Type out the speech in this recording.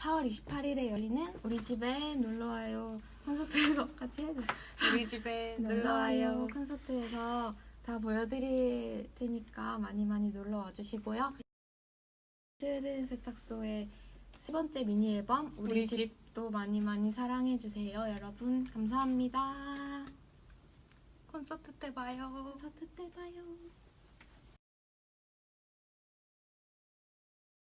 4월 28일에 열리는 우리 집에 놀러와요 콘서트에서 같이 해주세요. 우리 집에 놀러와요 콘서트에서 다 보여드릴 테니까 많이 많이 놀러와 주시고요. 스웨덴 세탁소의 세 번째 미니 앨범 우리, 우리 집. 집도 많이 많이 사랑해 주세요. 여러분 감사합니다. 콘서트 때 봐요. 콘서트 때 봐요.